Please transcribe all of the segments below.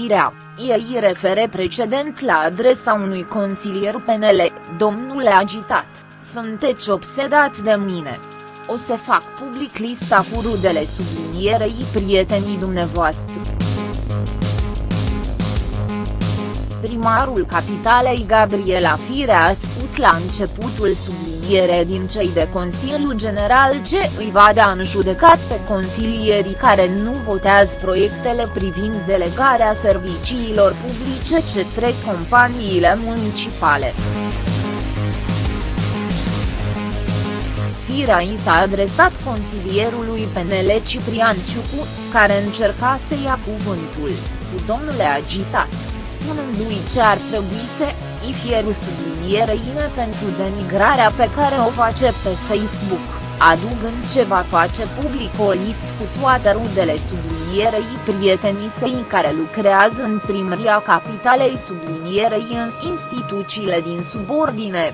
Firea, ei refere precedent la adresa unui consilier PNL, domnule agitat, sunteți obsedat de mine. O să fac public lista cu rudele sublinierei prietenii dumneavoastră. Primarul capitalei Gabriela Firea a spus la începutul subliniere din cei de Consiliul General ce îi va da în judecat pe consilierii care nu votează proiectele privind delegarea serviciilor publice ce trec companiile municipale. Firea i s-a adresat consilierului PNL Ciprian Ciucu, care încerca să ia cuvântul, cu domnule agitat spunându-i ce ar trebui să i fie sublinierăine pentru denigrarea pe care o face pe Facebook, adugând ce va face public o listă cu toate rudele sublinierei prietenii săi care lucrează în primăria capitalei sublinierei în instituțiile din subordine.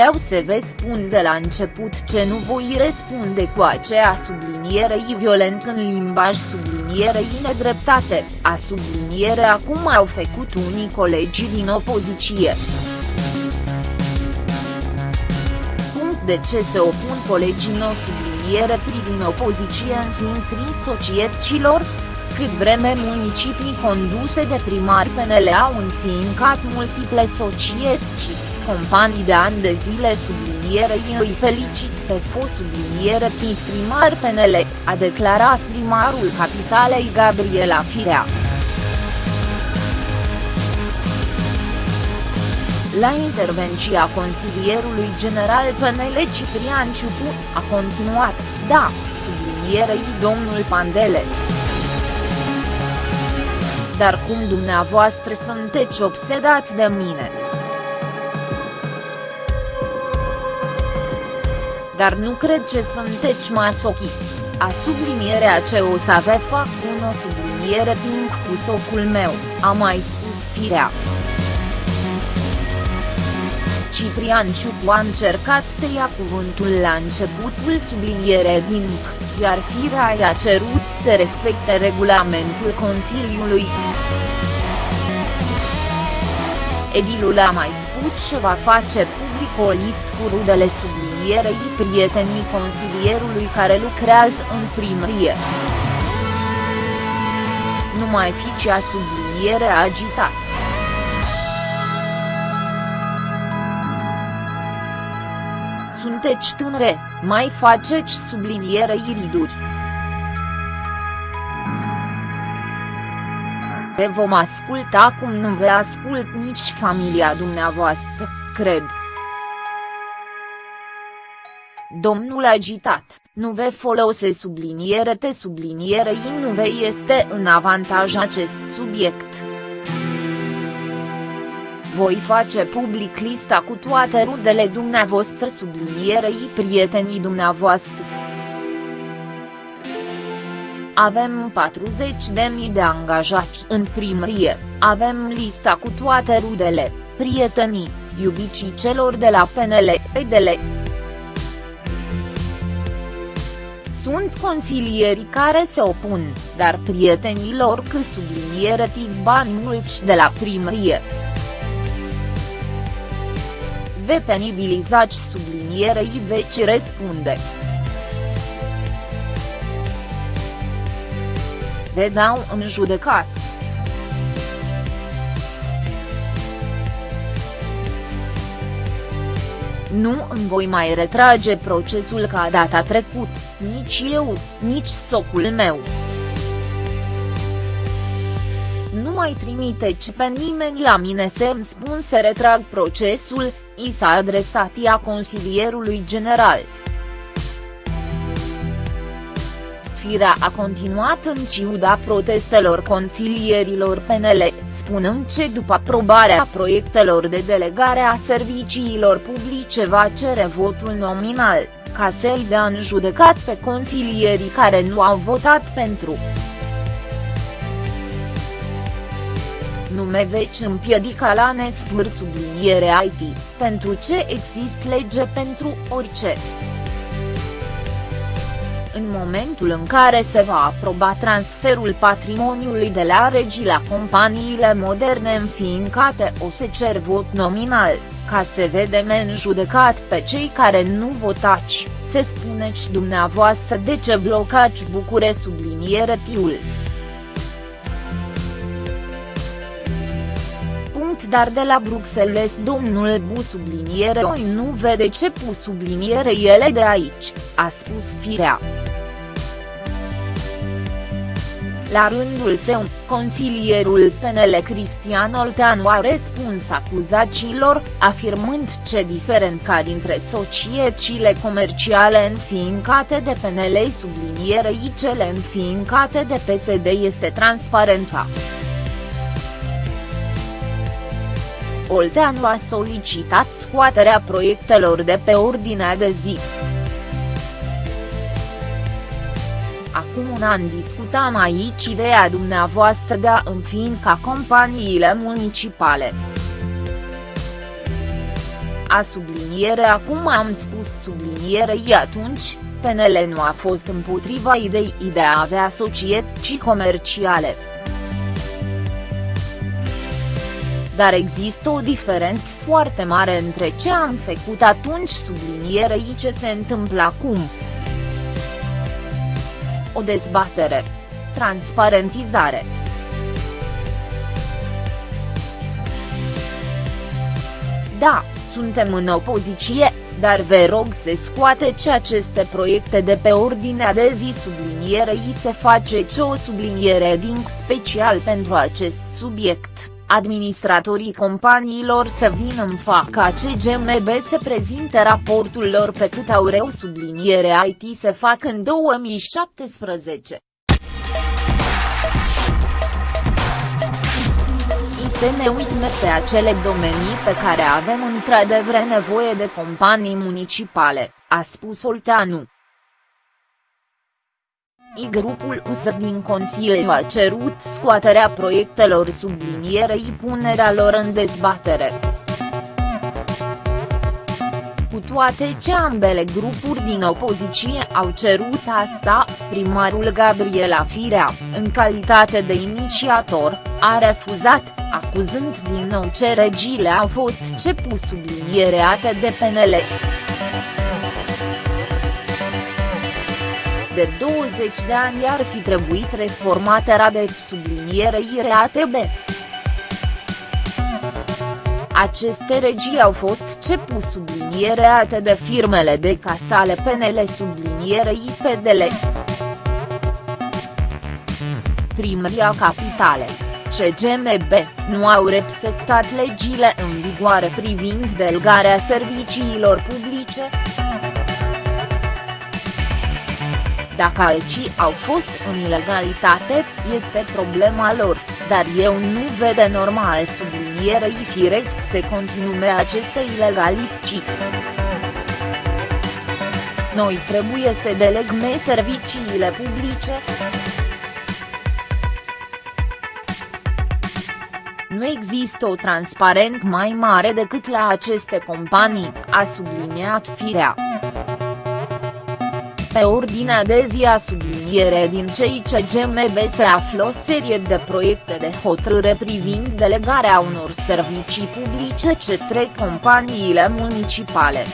Vreau să vă spun de la început ce nu voi răspunde cu aceea sublinierei violent în limbaj sublinierei nedreptate, a subliniere acum au făcut unii colegi din opoziție. Punct de ce se opun colegii no subliniere tri din opoziție în fiind prin societăților, cât vreme municipii conduse de primari PNL au înfiincat multiple societăți companii de ani de zile sublinierei îi felicit pe fost subliniere primar PNL, a declarat primarul capitalei Gabriela Firea. La intervenția consilierului general PNL Ciprian Ciupu, a continuat, da, sublinierei domnul Pandele. Dar cum dumneavoastră sunteți obsedat de mine? Dar nu cred ce sunteți masochist, a sublinierea ce o să ave fac un o subliniere timp cu socul meu, a mai spus firea. Ciprian Ciucu a încercat să ia cuvântul la începutul subliniere din iar firea i-a cerut să respecte regulamentul Consiliului. Edilul a mai spus și va face public o listă cu rudele subliniere consilierei prietenii consilierului care lucrează în primărie. Nu mai fi cea subliniere agitat. Sunteți tânre, mai faceți subliniere iriduri. Te vom asculta cum nu vei ascult nici familia dumneavoastră, cred. Domnul agitat, nu ve folose subliniere te subliniere in nu ve este în avantaj acest subiect. Voi face public lista cu toate rudele dumneavoastră sublinierei prietenii dumneavoastră. Avem 40.000 de angajați în primărie, avem lista cu toate rudele, prietenii, iubicii celor de la PNL, PDL. Sunt consilieri care se opun, dar prietenilor că subliniere tic bani mulți de la primărie. Ve penibilizați sublinierei veci răspunde. Ve dau în judecat. Nu îmi voi mai retrage procesul ca data trecut, nici eu, nici socul meu. Nu mai trimiteți pe nimeni la mine să-mi spun să retrag procesul, i s-a adresat ea consilierului general. Firea a continuat în ciuda protestelor consilierilor PNL, spunând ce după aprobarea proiectelor de delegare a serviciilor publice va cere votul nominal, ca să-i dea în judecat pe consilierii care nu au votat pentru. Nu me veci împiedica la nesfâr subliniere IT, pentru ce există lege pentru orice. În momentul în care se va aproba transferul patrimoniului de la regii la companiile moderne înființate o să cer vot nominal, ca să vedem în judecat pe cei care nu votați, se spuneți dumneavoastră de ce blocați Bucure subliniere tiul. punct dar de la Bruxelles domnul Bu subliniere oi nu vede ce pu subliniere ele de aici, a spus Firea. La rândul său, consilierul PNL Cristian Olteanu a răspuns acuzațiilor, afirmând ce diferența dintre societățile comerciale înființate de PNL sublinierei cele înființate de PSD este transparența. Olteanu a solicitat scoaterea proiectelor de pe ordinea de zi. Acum un an discutam aici ideea dumneavoastră de a înființa companiile municipale. A subliniere acum am spus sublinierei atunci, PNL nu a fost împotriva ideii de a avea societăți comerciale. dar există o diferență foarte mare între ce am făcut atunci sublinierei ce se întâmplă acum. O dezbatere. Transparentizare. Da, suntem în opoziție, dar vă rog să scoateți aceste proiecte de pe ordinea de zi sublinierei se face ce o subliniere din special pentru acest subiect administratorii companiilor să vină în faca CGMB să prezinte raportul lor pe cât au reu subliniere IT se fac în 2017. să ne uităm pe acele domenii pe care avem într-adevăr nevoie de companii municipale, a spus Olteanu. I grupul USR din Consiliu a cerut scoaterea proiectelor sublinierei punerea lor în dezbatere. Cu toate ce ambele grupuri din opoziție au cerut asta, primarul Gabriela Firea, în calitate de inițiator, a refuzat, acuzând din nou ce regiile au fost ce pus subliniereate de PNL. De 20 de ani ar fi trebuit reformate rade sublinierei RATB. Aceste regii au fost cepus subliniereate de firmele de casale PNL sublinierei PDL. Primăria Capitale, CGMB, nu au respectat legile în vigoare privind delegarea serviciilor publice, Dacă alții au fost în ilegalitate, este problema lor, dar eu nu vede normal sublinierei firesc să continue aceste ilegalități. Noi trebuie să delegme serviciile publice. Nu există o transparent mai mare decât la aceste companii, a subliniat Firea. Pe ordinea de zi a subliniere din cei ce GMB se află o serie de proiecte de hotărâre privind delegarea unor servicii publice către companiile municipale.